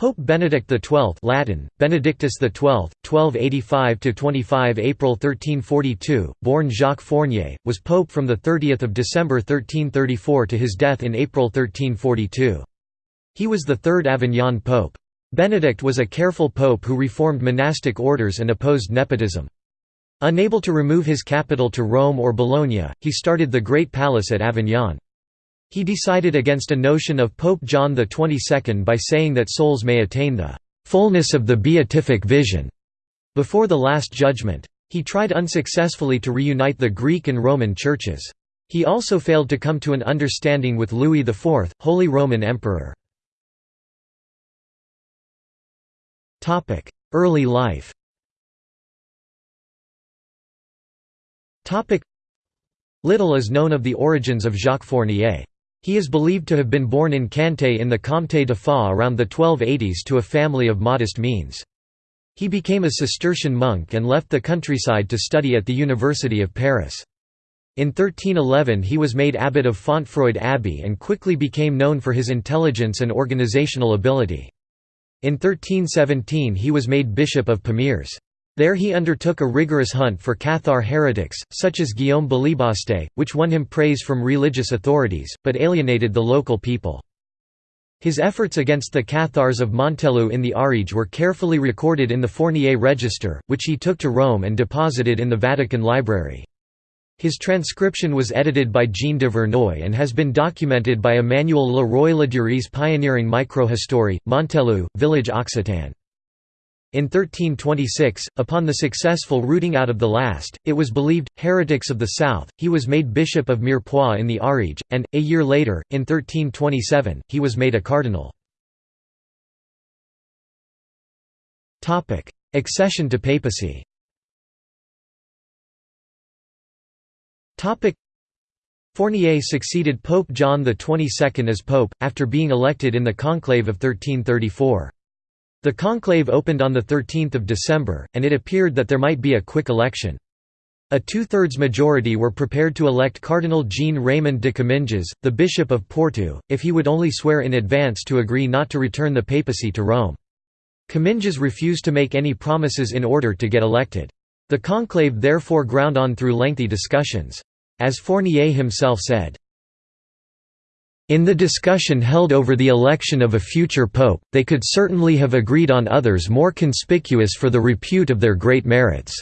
Pope Benedict XII Latin, Benedictus XII, 1285–25 April 1342, born Jacques Fournier, was pope from 30 December 1334 to his death in April 1342. He was the third Avignon pope. Benedict was a careful pope who reformed monastic orders and opposed nepotism. Unable to remove his capital to Rome or Bologna, he started the Great Palace at Avignon. He decided against a notion of Pope John XXII by saying that souls may attain the fullness of the beatific vision before the Last Judgment. He tried unsuccessfully to reunite the Greek and Roman churches. He also failed to come to an understanding with Louis IV, Holy Roman Emperor. Early life Little is known of the origins of Jacques Fournier. He is believed to have been born in Cantet in the Comté de Foix around the 1280s to a family of modest means. He became a Cistercian monk and left the countryside to study at the University of Paris. In 1311 he was made abbot of Fontfroide Abbey and quickly became known for his intelligence and organizational ability. In 1317 he was made bishop of Pamiers. There he undertook a rigorous hunt for Cathar heretics, such as Guillaume Bélibaste, which won him praise from religious authorities, but alienated the local people. His efforts against the Cathars of Montaillou in the Ariège were carefully recorded in the Fournier Register, which he took to Rome and deposited in the Vatican Library. His transcription was edited by Jean Duvernoy and has been documented by Emmanuel Le Roy Ladurie's pioneering microhistory, Montaillou, village Occitan. In 1326, upon the successful rooting out of the last, it was believed, heretics of the south, he was made bishop of Mirepoix in the Ariège, and, a year later, in 1327, he was made a cardinal. Accession to papacy Fournier succeeded Pope John XXII as pope, after being elected in the conclave of 1334. The conclave opened on 13 December, and it appeared that there might be a quick election. A two-thirds majority were prepared to elect Cardinal Jean-Raymond de Comminges, the Bishop of Porto, if he would only swear in advance to agree not to return the papacy to Rome. Comminges refused to make any promises in order to get elected. The conclave therefore ground on through lengthy discussions. As Fournier himself said, in the discussion held over the election of a future pope, they could certainly have agreed on others more conspicuous for the repute of their great merits.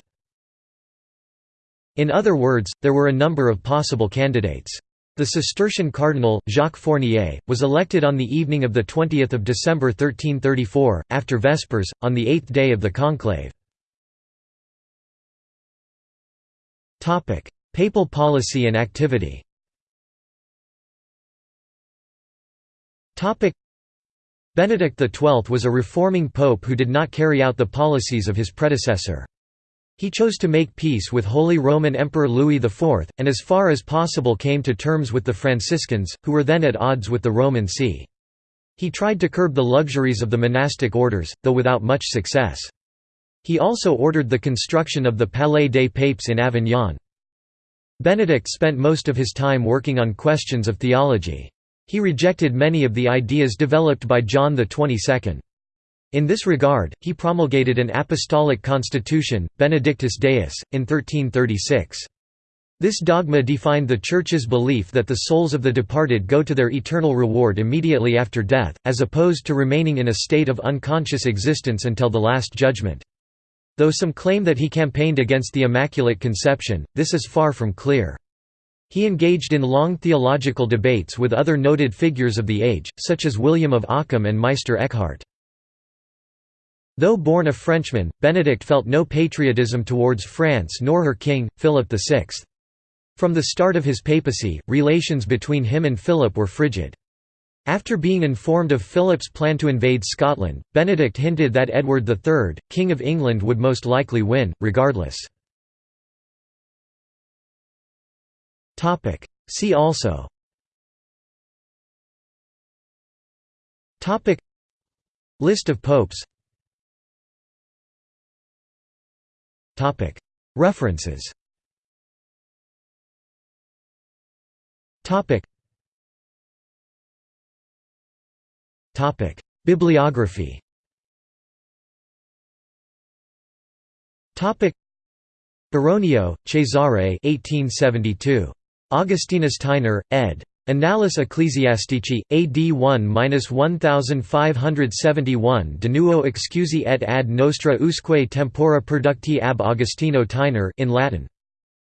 In other words, there were a number of possible candidates. The Cistercian cardinal, Jacques Fournier, was elected on the evening of 20 December 1334, after Vespers, on the eighth day of the conclave. Papal policy and activity Benedict XII was a reforming pope who did not carry out the policies of his predecessor. He chose to make peace with Holy Roman Emperor Louis IV, and as far as possible came to terms with the Franciscans, who were then at odds with the Roman See. He tried to curb the luxuries of the monastic orders, though without much success. He also ordered the construction of the Palais des Papes in Avignon. Benedict spent most of his time working on questions of theology. He rejected many of the ideas developed by John XXII. In this regard, he promulgated an apostolic constitution, Benedictus Deus, in 1336. This dogma defined the Church's belief that the souls of the departed go to their eternal reward immediately after death, as opposed to remaining in a state of unconscious existence until the Last Judgment. Though some claim that he campaigned against the Immaculate Conception, this is far from clear. He engaged in long theological debates with other noted figures of the age, such as William of Ockham and Meister Eckhart. Though born a Frenchman, Benedict felt no patriotism towards France nor her king, Philip VI. From the start of his papacy, relations between him and Philip were frigid. After being informed of Philip's plan to invade Scotland, Benedict hinted that Edward III, King of England would most likely win, regardless. Topic. See also. Topic. List of popes. Topic. References. Topic. Topic. Bibliography. Topic. Baronio, Cesare 1872. Augustinus Theiner, ed. Annales Ecclesiastici, AD 1-1571 De nuo excusi et ad nostra usque tempora producti ab Augustino Theiner in Latin.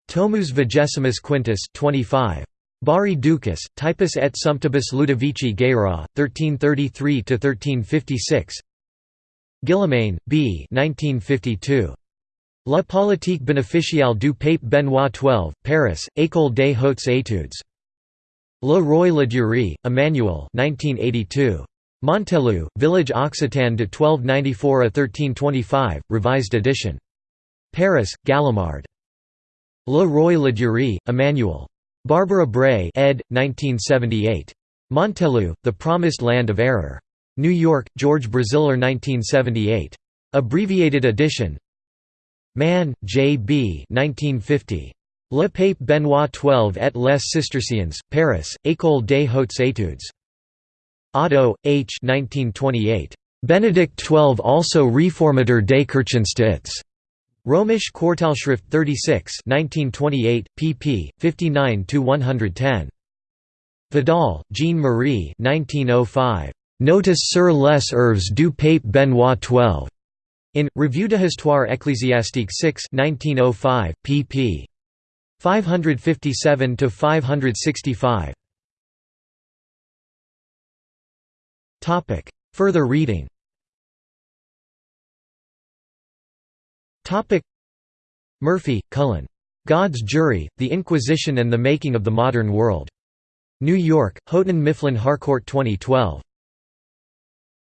Tomus Vigesimus Quintus 25. Bari Ducas, Typus et Sumptibus Ludovici Guérin, 1333–1356 Guillemain, B. 1952. La politique bénéficiale du pape Benoît XII, Paris, École des Hautes Études. Le Roy Ladurie, Emmanuel 1982. Montaillou, Village Occitan de 1294 à 1325, revised edition. Paris, Gallimard. Le Roy Ladurie, Emmanuel. Barbara Bray ed. 1978. Montaillou, The Promised Land of Error. New York, George Braziller 1978. Abbreviated edition Mahn, J. B. 1950. Le Pape Benoît XII et les Cisterciens, Paris, École des Hautes Études. Otto, H. 1928. Benedict XII also Reformateur des Kirchenstaates. Römisch Quartalschrift 36 1928, pp. 59–110. Vidal, Jean-Marie 1905. Notice sur les œuvres du pape Benoît XII. In, Revue de ecclésiastique 6 1905, pp. 557 to 565. Topic. Further reading. Topic. Murphy, Cullen. God's Jury: The Inquisition and the Making of the Modern World. New York: Houghton Mifflin Harcourt 2012.